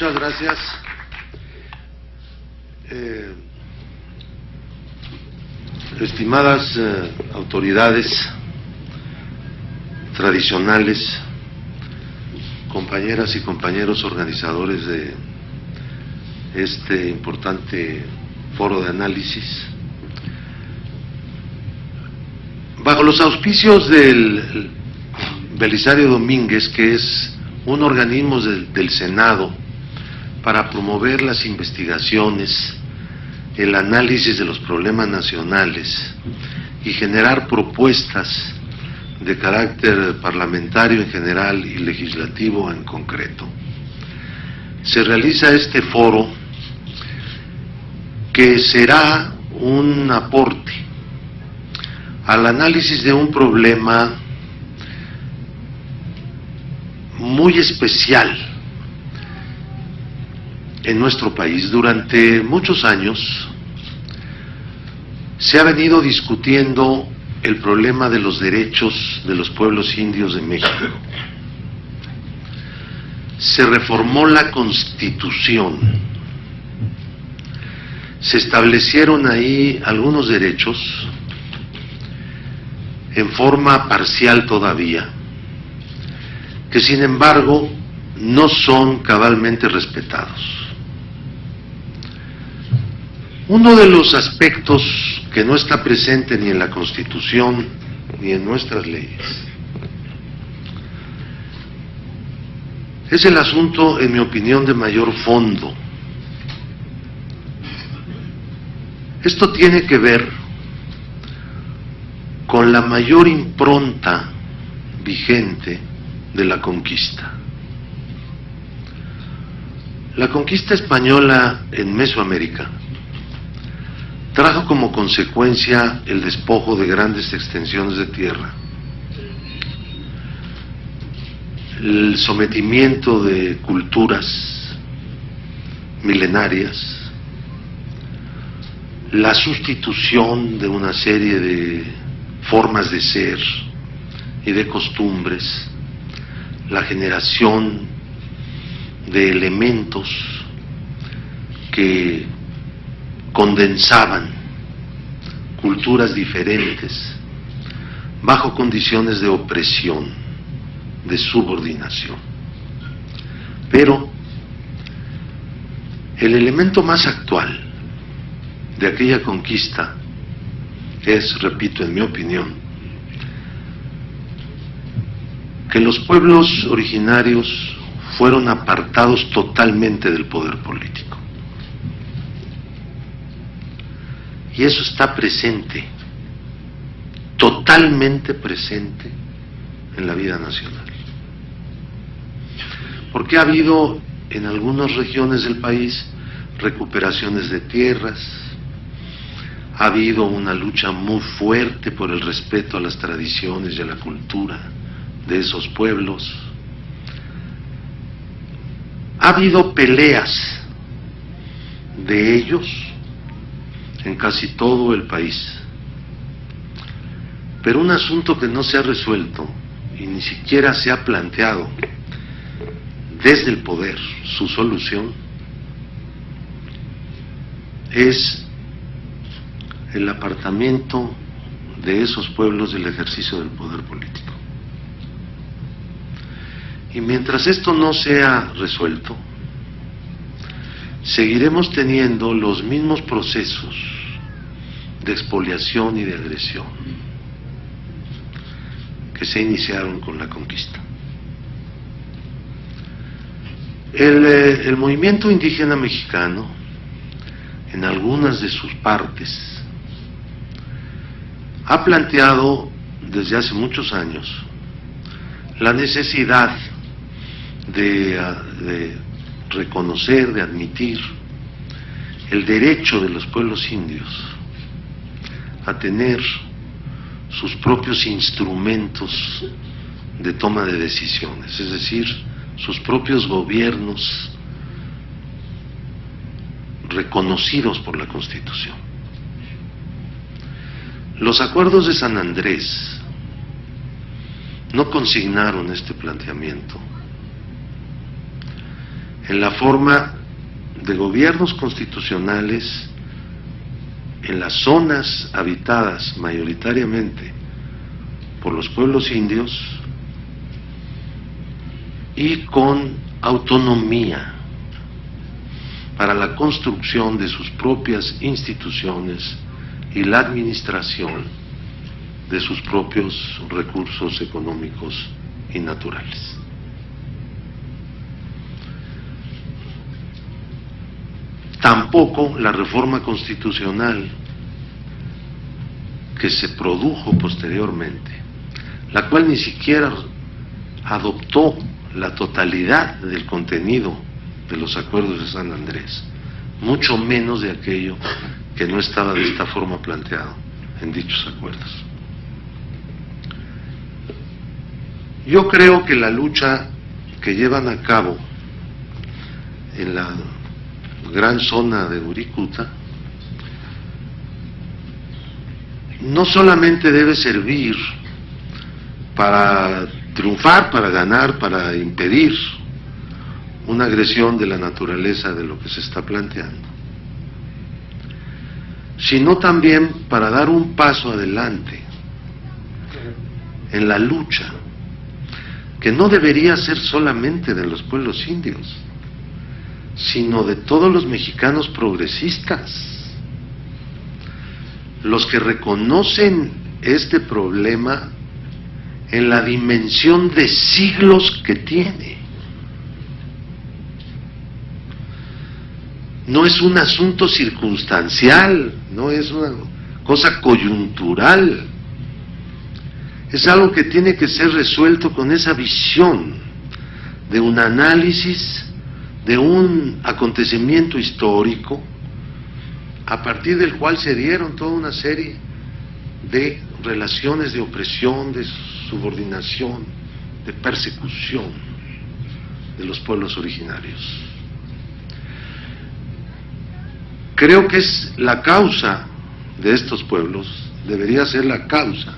Muchas gracias. Eh, estimadas eh, autoridades tradicionales, compañeras y compañeros organizadores de este importante foro de análisis, bajo los auspicios del Belisario Domínguez, que es un organismo del, del Senado para promover las investigaciones, el análisis de los problemas nacionales y generar propuestas de carácter parlamentario en general y legislativo en concreto. Se realiza este foro que será un aporte al análisis de un problema muy especial en nuestro país. Durante muchos años se ha venido discutiendo el problema de los derechos de los pueblos indios de México. Se reformó la constitución, se establecieron ahí algunos derechos en forma parcial todavía, que sin embargo no son cabalmente respetados. Uno de los aspectos que no está presente ni en la Constitución ni en nuestras leyes es el asunto, en mi opinión, de mayor fondo. Esto tiene que ver con la mayor impronta vigente de la conquista. La conquista española en Mesoamérica trajo como consecuencia el despojo de grandes extensiones de tierra, el sometimiento de culturas milenarias, la sustitución de una serie de formas de ser y de costumbres, la generación de elementos que condensaban culturas diferentes bajo condiciones de opresión, de subordinación. Pero el elemento más actual de aquella conquista es, repito, en mi opinión, que los pueblos originarios fueron apartados totalmente del poder político. Y eso está presente, totalmente presente en la vida nacional. Porque ha habido en algunas regiones del país recuperaciones de tierras, ha habido una lucha muy fuerte por el respeto a las tradiciones y a la cultura de esos pueblos, ha habido peleas de ellos en casi todo el país. Pero un asunto que no se ha resuelto y ni siquiera se ha planteado desde el poder su solución es el apartamiento de esos pueblos del ejercicio del poder político. Y mientras esto no sea resuelto, seguiremos teniendo los mismos procesos de expoliación y de agresión que se iniciaron con la conquista. El, eh, el, movimiento indígena mexicano, en algunas de sus partes, ha planteado desde hace muchos años la necesidad de, ah, de reconocer, de admitir el derecho de los pueblos indios a tener sus propios instrumentos de toma de decisiones, es decir, sus propios gobiernos reconocidos por la Constitución. Los acuerdos de San Andrés no consignaron este planteamiento en la forma de gobiernos constitucionales en las zonas habitadas mayoritariamente por los pueblos indios y con autonomía para la construcción de sus propias instituciones y la administración de sus propios recursos económicos y naturales. Tampoco la reforma constitucional que se produjo posteriormente, la cual ni siquiera adoptó la totalidad del contenido de los acuerdos de San Andrés, mucho menos de aquello que no estaba de esta forma planteado en dichos acuerdos. Yo creo que la lucha que llevan a cabo en la gran zona de Uricuta no solamente debe servir para triunfar, para ganar, para impedir una agresión de la naturaleza de lo que se está planteando, sino también para dar un paso adelante en la lucha que no debería ser solamente de los pueblos indios, sino de todos los mexicanos progresistas, los que reconocen este problema en la dimensión de siglos que tiene. No es un asunto circunstancial, no es una cosa coyuntural es algo que tiene que ser resuelto con esa visión de un análisis de un acontecimiento histórico a partir del cual se dieron toda una serie de relaciones de opresión, de subordinación, de persecución de los pueblos originarios. Creo que es la causa de estos pueblos, debería ser la causa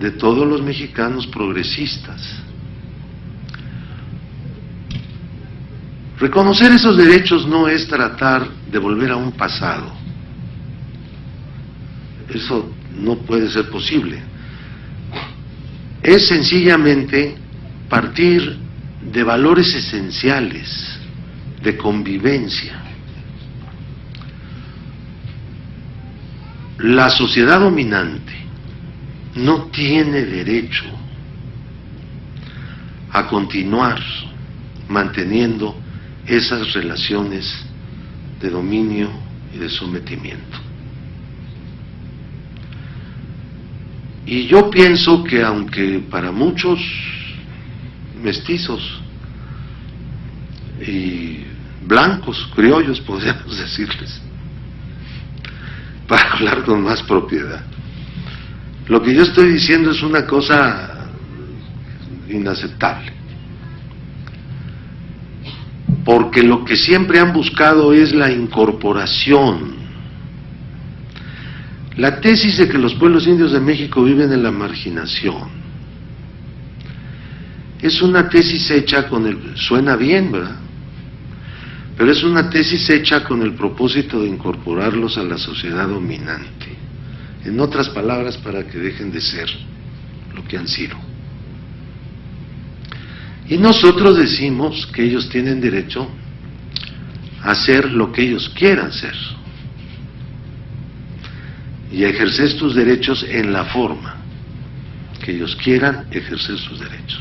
de todos los mexicanos progresistas. Reconocer esos derechos no es tratar de volver a un pasado. Eso no puede ser posible. Es sencillamente partir de valores esenciales de convivencia. La sociedad dominante no tiene derecho a continuar manteniendo esas relaciones de dominio y de sometimiento. Y yo pienso que aunque para muchos mestizos y blancos, criollos, podríamos decirles, para hablar con más propiedad, lo que yo estoy diciendo es una cosa inaceptable. Porque lo que siempre han buscado es la incorporación. La tesis de que los pueblos indios de México viven en la marginación es una tesis hecha con el... suena bien, ¿verdad? Pero es una tesis hecha con el propósito de incorporarlos a la sociedad dominante. En otras palabras, para que dejen de ser lo que han sido. Y nosotros decimos que ellos tienen derecho a hacer lo que ellos quieran ser y a ejercer sus derechos en la forma que ellos quieran ejercer sus derechos.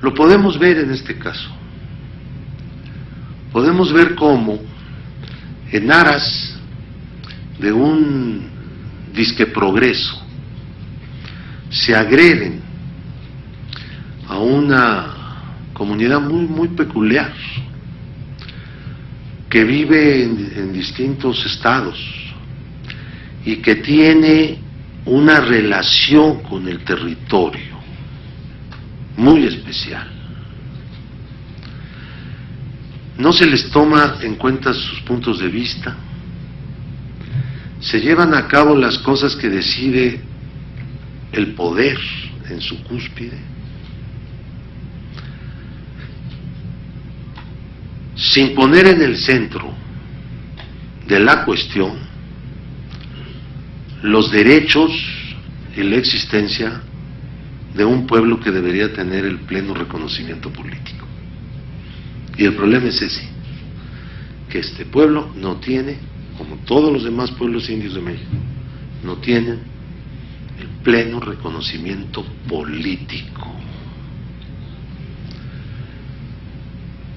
Lo podemos ver en este caso. Podemos ver cómo en aras de un disque progreso se agreden a una comunidad muy, muy peculiar que vive en, en distintos estados y que tiene una relación con el territorio muy especial. No se les toma en cuenta sus puntos de vista, se llevan a cabo las cosas que decide el poder en su cúspide. Sin poner en el centro de la cuestión los derechos y la existencia de un pueblo que debería tener el pleno reconocimiento político. Y el problema es ese, que este pueblo no tiene, como todos los demás pueblos indios de México, no tienen el pleno reconocimiento político.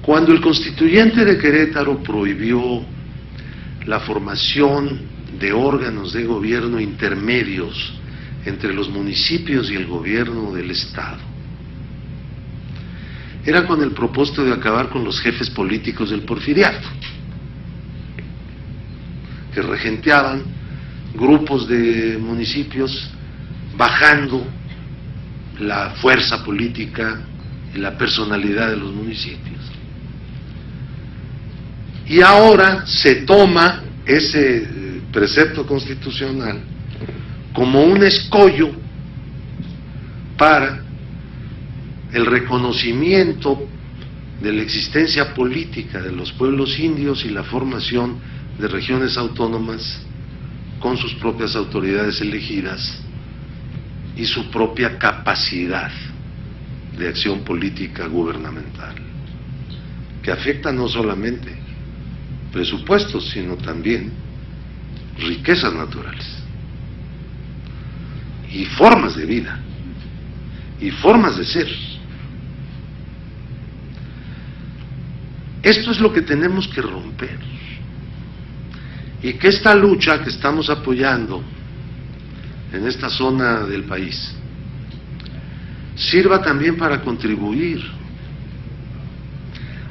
Cuando el constituyente de Querétaro prohibió la formación de órganos de gobierno intermedios entre los municipios y el gobierno del Estado, era con el propósito de acabar con los jefes políticos del porfiriato, que regenteaban grupos de municipios bajando la fuerza política y la personalidad de los municipios. Y ahora se toma ese eh, precepto constitucional como un escollo para el reconocimiento de la existencia política de los pueblos indios y la formación de regiones autónomas con sus propias autoridades elegidas y su propia capacidad de acción política gubernamental, que afecta no solamente presupuestos, sino también riquezas naturales y formas de vida y formas de ser. Esto es lo que tenemos que romper. Y que esta lucha que estamos apoyando en esta zona del país sirva también para contribuir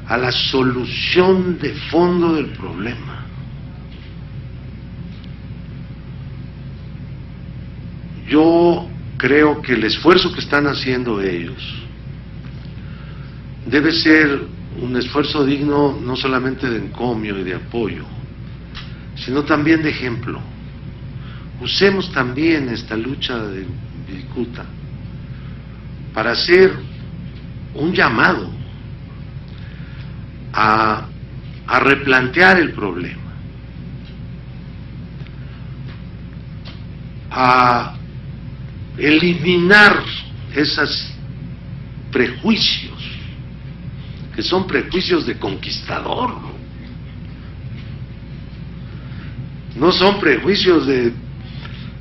a la solución de fondo del problema. Yo creo que el esfuerzo que están haciendo ellos debe ser un esfuerzo digno no solamente de encomio y de apoyo, sino también de ejemplo. Usemos también esta lucha de Vilcuta para hacer un llamado a, replantear el problema, a eliminar esos prejuicios, que son prejuicios de conquistador, no son prejuicios de,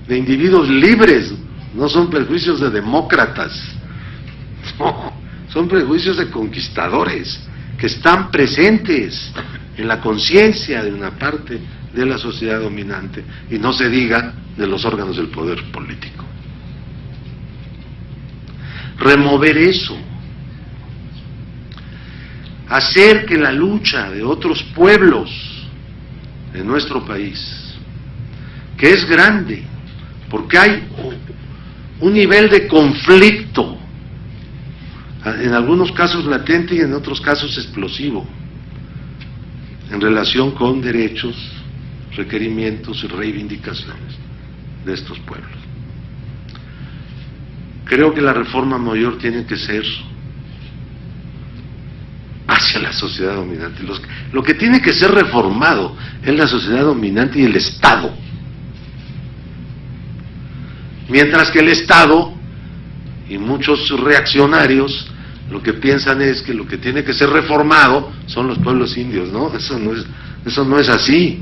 de individuos libres, no son prejuicios de demócratas, son prejuicios de conquistadores que están presentes en la conciencia de una parte de la sociedad dominante y no se diga de los órganos del poder político. Remover eso, hacer que la lucha de otros pueblos de nuestro país, que es grande, porque hay un nivel de conflicto en algunos casos latente y en otros casos explosivo, en relación con derechos, requerimientos y reivindicaciones de estos pueblos. Creo que la reforma mayor tiene que ser hacia la sociedad dominante. lo que tiene que ser reformado es la sociedad dominante y el Estado. Mientras que el Estado y muchos reaccionarios lo que piensan es que lo que tiene que ser reformado son los pueblos indios, ¿no? Eso no es, eso no es así.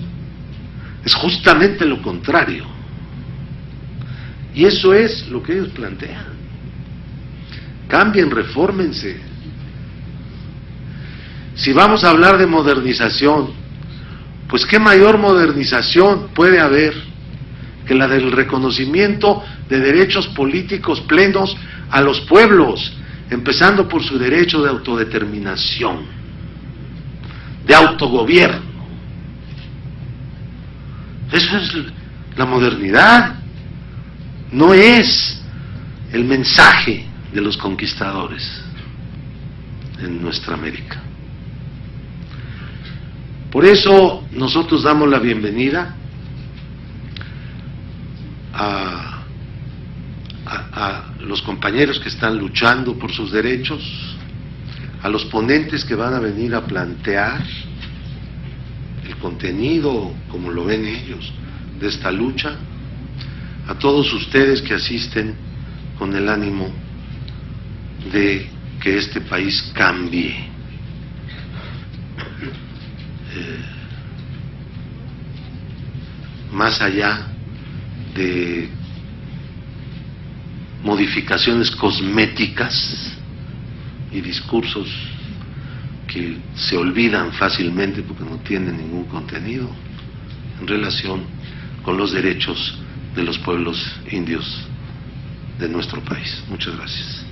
Es justamente lo contrario. Y eso es lo que ellos plantean. Cambien, refórmense. Si vamos a hablar de modernización, pues qué mayor modernización puede haber que la del reconocimiento de derechos políticos plenos a los pueblos, empezando por su derecho de autodeterminación, de autogobierno. Eso es la modernidad, no es el mensaje de los conquistadores en nuestra América. Por eso nosotros damos la bienvenida a a, los compañeros que están luchando por sus derechos, a los ponentes que van a venir a plantear el contenido, como lo ven ellos, de esta lucha, a todos ustedes que asisten con el ánimo de que este país cambie. Eh, más allá de modificaciones cosméticas y discursos que se olvidan fácilmente porque no tienen ningún contenido en relación con los derechos de los pueblos indios de nuestro país. Muchas gracias.